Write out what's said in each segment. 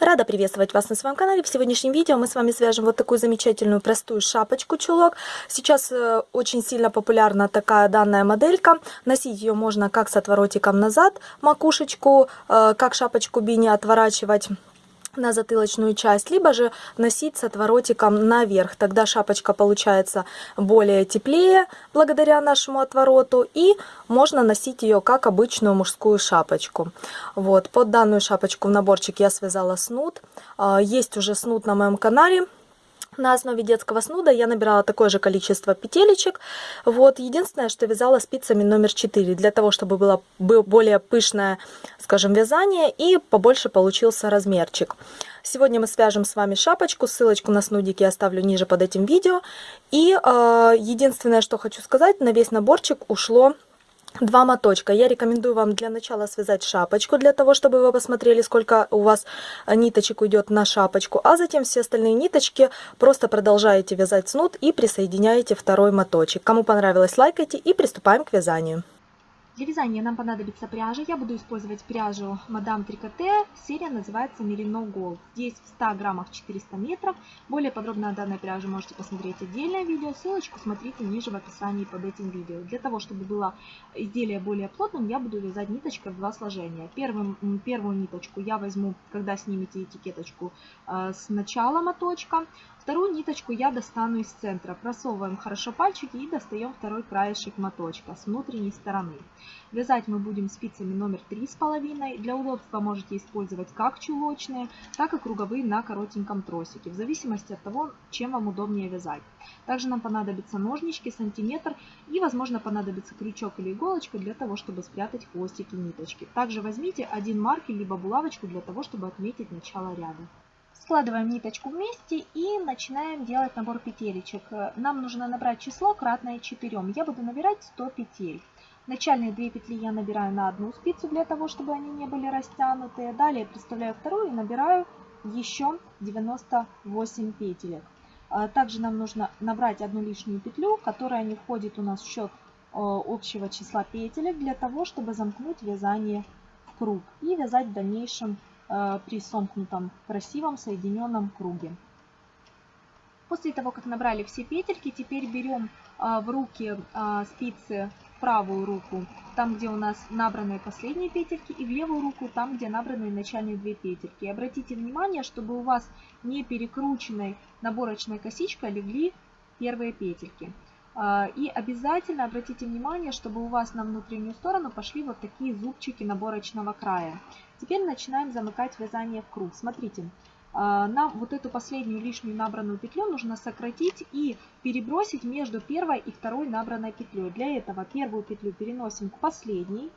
Рада приветствовать вас на своем канале. В сегодняшнем видео мы с вами свяжем вот такую замечательную простую шапочку-чулок. Сейчас э, очень сильно популярна такая данная моделька. Носить ее можно как с отворотиком назад, макушечку, э, как шапочку бини отворачивать на затылочную часть, либо же носить с отворотиком наверх. Тогда шапочка получается более теплее благодаря нашему отвороту. И можно носить ее как обычную мужскую шапочку. Вот, под данную шапочку в наборчик я связала снуд. А, есть уже снуд на моем канале. На основе детского снуда я набирала такое же количество петелечек. Вот. Единственное, что вязала спицами номер 4, для того, чтобы было более пышное, скажем, вязание и побольше получился размерчик. Сегодня мы свяжем с вами шапочку, ссылочку на снудик я оставлю ниже под этим видео. И э, единственное, что хочу сказать, на весь наборчик ушло два моточка. Я рекомендую вам для начала связать шапочку, для того, чтобы вы посмотрели, сколько у вас ниточек уйдет на шапочку, а затем все остальные ниточки просто продолжаете вязать снуд и присоединяете второй моточек. Кому понравилось, лайкайте и приступаем к вязанию. Для вязания нам понадобится пряжа. Я буду использовать пряжу Мадам Трикоте. Серия называется Merino Gold. Здесь в 100 граммах 400 метров. Более подробно о данной пряже можете посмотреть отдельное видео. Ссылочку смотрите ниже в описании под этим видео. Для того, чтобы было изделие более плотным, я буду вязать ниточкой в два сложения. Первым, первую ниточку я возьму, когда снимете этикеточку, э, с начала моточка. Вторую ниточку я достану из центра. Просовываем хорошо пальчики и достаем второй краешек моточка с внутренней стороны. Вязать мы будем спицами номер 3,5. Для удобства можете использовать как чулочные, так и круговые на коротеньком тросике, в зависимости от того, чем вам удобнее вязать. Также нам понадобятся ножнички, сантиметр и, возможно, понадобится крючок или иголочка для того, чтобы спрятать хвостики ниточки. Также возьмите один маркер либо булавочку для того, чтобы отметить начало ряда. Складываем ниточку вместе и начинаем делать набор петелечек. Нам нужно набрать число кратное 4. Я буду набирать 100 петель. Начальные две петли я набираю на одну спицу для того, чтобы они не были растянутые. Далее представляю вторую и набираю еще 98 петелек. А также нам нужно набрать одну лишнюю петлю, которая не входит у нас в счет общего числа петелек, для того, чтобы замкнуть вязание в круг и вязать в дальнейшем Э, при сомкнутом красивом соединенном круге. После того, как набрали все петельки, теперь берем э, в руки э, спицы правую руку, там, где у нас набранные последние петельки, и в левую руку, там, где набраны начальные две петельки. И обратите внимание, чтобы у вас не перекрученной наборочной косичкой легли первые петельки. А, и обязательно обратите внимание, чтобы у вас на внутреннюю сторону пошли вот такие зубчики наборочного края. Теперь начинаем замыкать вязание в круг. Смотрите, а, нам вот эту последнюю лишнюю набранную петлю нужно сократить и перебросить между первой и второй набранной петлей. Для этого первую петлю переносим к последней.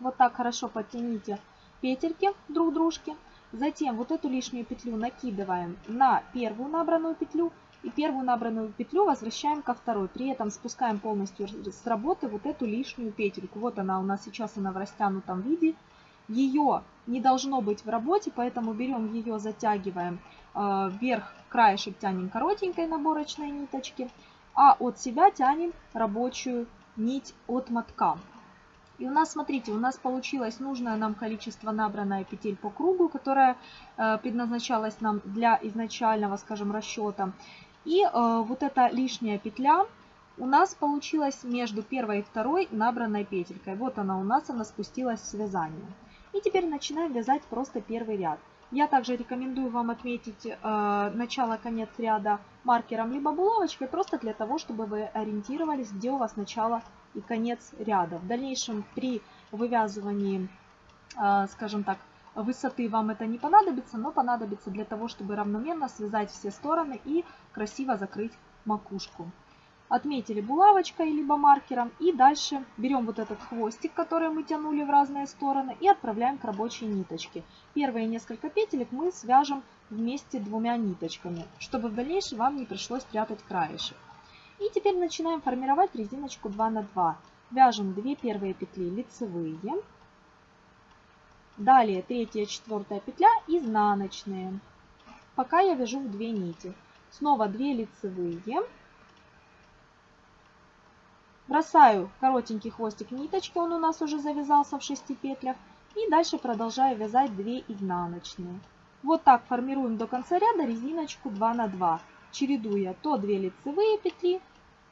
Вот так хорошо подтяните петельки друг дружке. Затем вот эту лишнюю петлю накидываем на первую набранную петлю и первую набранную петлю возвращаем ко второй. При этом спускаем полностью с работы вот эту лишнюю петельку. Вот она у нас сейчас, она в растянутом виде. Ее не должно быть в работе, поэтому берем ее, затягиваем э, вверх, краешек тянем коротенькой наборочной ниточки, а от себя тянем рабочую нить от мотка. И у нас, смотрите, у нас получилось нужное нам количество набранная петель по кругу, которая э, предназначалась нам для изначального, скажем, расчета. И э, вот эта лишняя петля у нас получилась между первой и второй набранной петелькой. Вот она у нас, она спустилась в связание. И теперь начинаем вязать просто первый ряд. Я также рекомендую вам отметить э, начало-конец ряда маркером либо булавочкой, просто для того, чтобы вы ориентировались, где у вас начало и конец ряда. В дальнейшем при вывязывании, э, скажем так, Высоты вам это не понадобится, но понадобится для того, чтобы равномерно связать все стороны и красиво закрыть макушку. Отметили булавочкой либо маркером и дальше берем вот этот хвостик, который мы тянули в разные стороны и отправляем к рабочей ниточке. Первые несколько петелек мы свяжем вместе двумя ниточками, чтобы в дальнейшем вам не пришлось прятать краешек. И теперь начинаем формировать резиночку 2 на 2. Вяжем 2 первые петли лицевые, Далее третья, четвертая петля изнаночные. Пока я вяжу в 2 нити. Снова 2 лицевые. Бросаю коротенький хвостик ниточки, он у нас уже завязался в 6 петлях. И дальше продолжаю вязать 2 изнаночные. Вот так формируем до конца ряда резиночку 2 на 2, чередуя то 2 лицевые петли,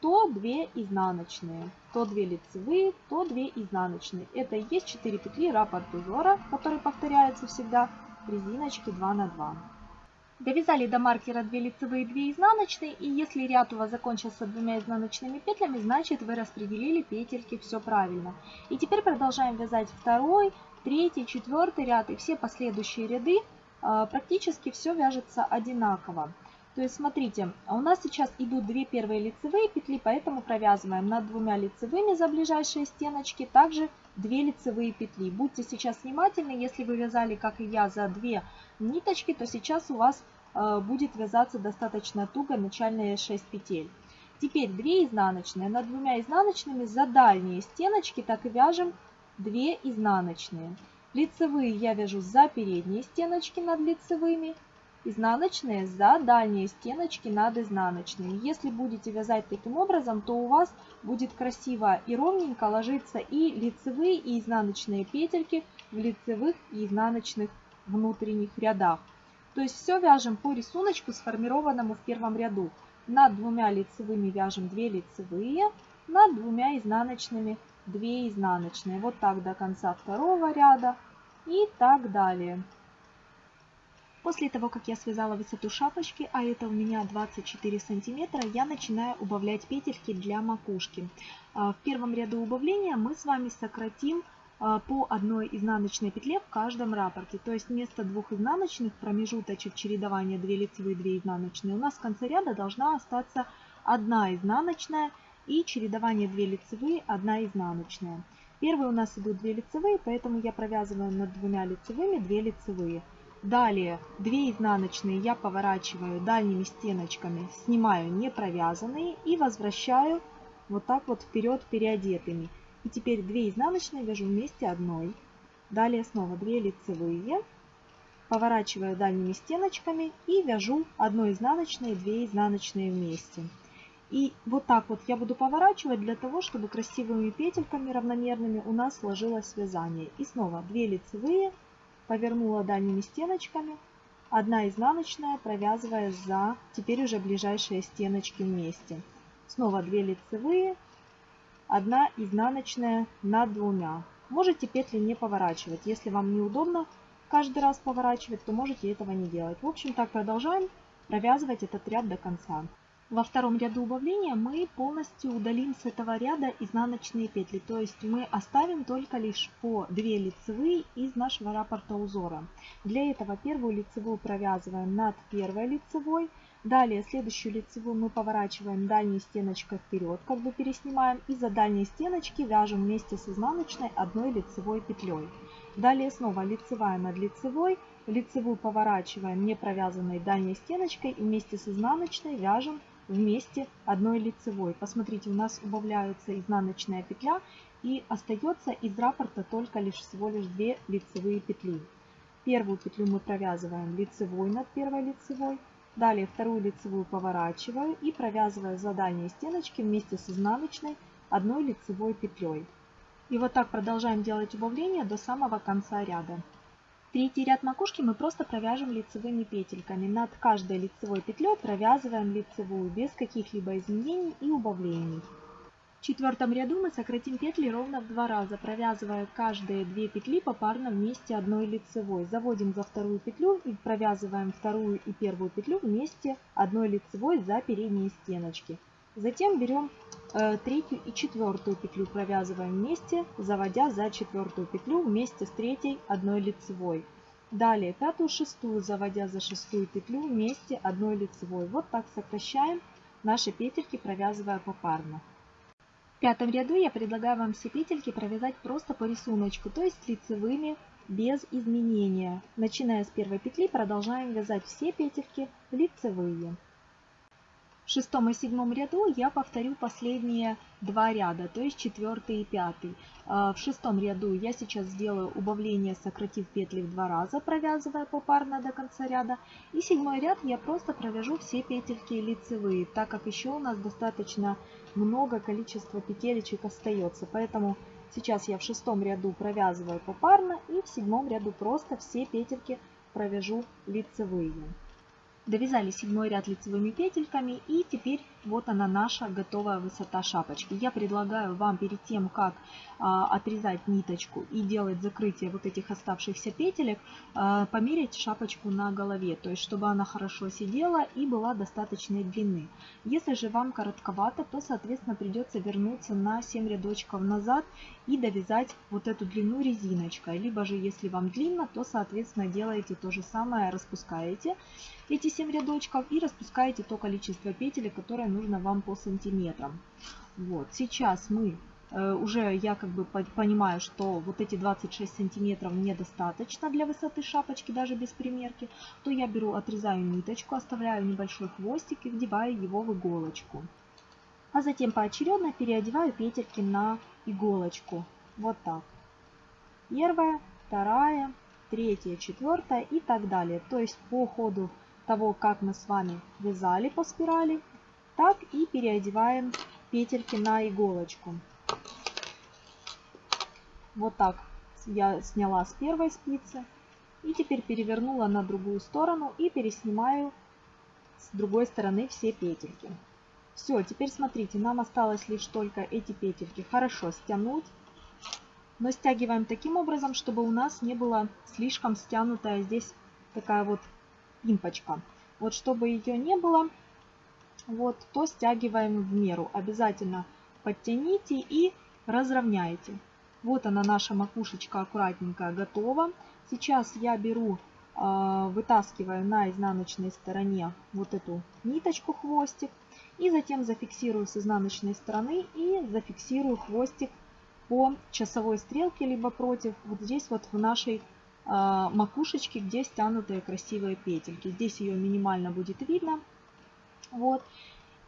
то 2 изнаночные, то 2 лицевые, то 2 изнаночные. Это и есть 4 петли раппорт узора, который повторяется всегда в резиночке 2 на 2. Довязали до маркера 2 лицевые, 2 изнаночные, и если ряд у вас закончился двумя изнаночными петлями, значит вы распределили петельки все правильно. И теперь продолжаем вязать второй, третий, четвертый ряд и все последующие ряды. А, практически все вяжется одинаково. То есть смотрите, у нас сейчас идут две первые лицевые петли, поэтому провязываем над двумя лицевыми за ближайшие стеночки, также 2 лицевые петли. Будьте сейчас внимательны, если вы вязали, как и я, за 2 ниточки, то сейчас у вас э, будет вязаться достаточно туго начальные 6 петель. Теперь 2 изнаночные. Над двумя изнаночными за дальние стеночки так и вяжем 2 изнаночные. Лицевые я вяжу за передние стеночки над лицевыми изнаночные за дальние стеночки над изнаночными. Если будете вязать таким образом, то у вас будет красиво и ровненько ложиться и лицевые, и изнаночные петельки в лицевых и изнаночных внутренних рядах. То есть все вяжем по рисунку, сформированному в первом ряду. Над двумя лицевыми вяжем 2 лицевые, над двумя изнаночными 2 изнаночные. Вот так до конца второго ряда и так далее. После того, как я связала высоту шапочки, а это у меня 24 сантиметра, я начинаю убавлять петельки для макушки. А, в первом ряду убавления мы с вами сократим а, по одной изнаночной петле в каждом раппорте. То есть вместо двух изнаночных промежуточек чередования 2 лицевые, 2 изнаночные, у нас в конце ряда должна остаться одна изнаночная и чередование 2 лицевые, 1 изнаночная. Первые у нас идут 2 лицевые, поэтому я провязываю над двумя лицевыми 2 лицевые. Далее 2 изнаночные я поворачиваю дальними стеночками, снимаю не провязанные и возвращаю вот так вот вперед переодетыми. И теперь 2 изнаночные вяжу вместе одной. Далее снова 2 лицевые, поворачиваю дальними стеночками и вяжу 1 изнаночные, 2 изнаночные вместе. И вот так вот я буду поворачивать для того, чтобы красивыми петельками равномерными у нас сложилось вязание. И снова 2 лицевые, повернула дальними стеночками, одна изнаночная, провязывая за теперь уже ближайшие стеночки вместе. Снова 2 лицевые, одна изнаночная над двумя. Можете петли не поворачивать. Если вам неудобно каждый раз поворачивать, то можете этого не делать. В общем, так продолжаем провязывать этот ряд до конца. Во втором ряду убавления мы полностью удалим с этого ряда изнаночные петли. То есть мы оставим только лишь по 2 лицевые из нашего раппорта узора. Для этого первую лицевую провязываем над первой лицевой. Далее следующую лицевую мы поворачиваем дальней стеночкой вперед, как бы переснимаем. И за дальние стеночки вяжем вместе с изнаночной одной лицевой петлей. Далее снова лицевая над лицевой. Лицевую поворачиваем не провязанной дальней стеночкой и вместе с изнаночной вяжем вместе одной лицевой. Посмотрите, у нас убавляется изнаночная петля и остается из раппорта только лишь всего лишь 2 лицевые петли. Первую петлю мы провязываем лицевой над первой лицевой. Далее вторую лицевую поворачиваю и провязываю за дальние стеночки вместе с изнаночной одной лицевой петлей. И вот так продолжаем делать убавление до самого конца ряда. Третий ряд макушки мы просто провяжем лицевыми петельками. Над каждой лицевой петлей провязываем лицевую без каких-либо изменений и убавлений. В четвертом ряду мы сократим петли ровно в два раза, провязывая каждые две петли попарно вместе одной лицевой. Заводим за вторую петлю и провязываем вторую и первую петлю вместе одной лицевой за передние стеночки. Затем берем третью и четвертую петлю, провязываем вместе, заводя за четвертую петлю вместе с третьей одной лицевой. Далее пятую, шестую, заводя за шестую петлю вместе одной лицевой. Вот так сокращаем наши петельки, провязывая попарно. В пятом ряду я предлагаю вам все петельки провязать просто по рисунку, то есть лицевыми без изменения. Начиная с первой петли продолжаем вязать все петельки лицевые. В шестом и седьмом ряду я повторю последние два ряда, то есть четвертый и пятый. А, в шестом ряду я сейчас сделаю убавление, сократив петли в два раза, провязывая попарно до конца ряда. И седьмой ряд я просто провяжу все петельки лицевые, так как еще у нас достаточно много количества петелечек остается. Поэтому сейчас я в шестом ряду провязываю попарно и в седьмом ряду просто все петельки провяжу лицевые. Довязали седьмой ряд лицевыми петельками и теперь вот она наша готовая высота шапочки. Я предлагаю вам перед тем, как а, отрезать ниточку и делать закрытие вот этих оставшихся петелек, а, померить шапочку на голове, то есть чтобы она хорошо сидела и была достаточной длины. Если же вам коротковато, то соответственно придется вернуться на 7 рядочков назад и довязать вот эту длину резиночкой. Либо же если вам длинно, то соответственно делаете то же самое, распускаете эти 7 рядочков и распускаете то количество петель, которое нужно вам по сантиметрам. Вот, сейчас мы э, уже я как бы понимаю, что вот эти 26 сантиметров мне достаточно для высоты шапочки, даже без примерки, то я беру, отрезаю ниточку, оставляю небольшой хвостик и вдеваю его в иголочку. А затем поочередно переодеваю петельки на иголочку. Вот так. Первая, вторая, третья, четвертая и так далее. То есть по ходу того, как мы с вами вязали по спирали, так и переодеваем петельки на иголочку. Вот так я сняла с первой спицы и теперь перевернула на другую сторону и переснимаю с другой стороны все петельки. Все, теперь смотрите, нам осталось лишь только эти петельки хорошо стянуть. Но стягиваем таким образом, чтобы у нас не было слишком стянутая здесь такая вот импочка. Вот чтобы ее не было, вот, то стягиваем в меру. Обязательно подтяните и разровняйте. Вот она наша макушечка аккуратненькая готова. Сейчас я беру, а, вытаскиваю на изнаночной стороне вот эту ниточку, хвостик. И затем зафиксирую с изнаночной стороны и зафиксирую хвостик по часовой стрелке, либо против, вот здесь вот в нашей э, макушечке, где стянутые красивые петельки. Здесь ее минимально будет видно. Вот.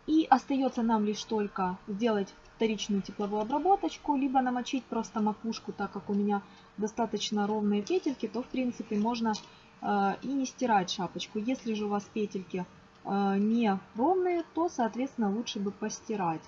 И остается нам лишь только сделать вторичную тепловую обработочку, либо намочить просто макушку, так как у меня достаточно ровные петельки, то в принципе можно э, и не стирать шапочку. Если же у вас петельки э, не ровные, то соответственно лучше бы постирать.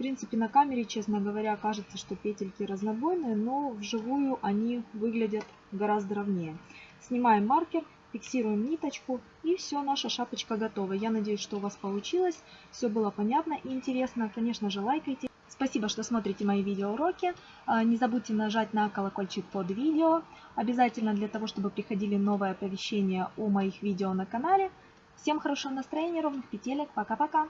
Принципе на камере, честно говоря, кажется, что петельки разнобойные, но вживую они выглядят гораздо ровнее. Снимаем маркер фиксируем ниточку и все, наша шапочка готова. Я надеюсь, что у вас получилось, все было понятно и интересно. Конечно же, лайкайте. Спасибо, что смотрите мои видеоуроки. А, не забудьте нажать на колокольчик под видео. Обязательно для того, чтобы приходили новые оповещения о моих видео на канале. Всем хорошего настроения, ровных петелек. Пока-пока.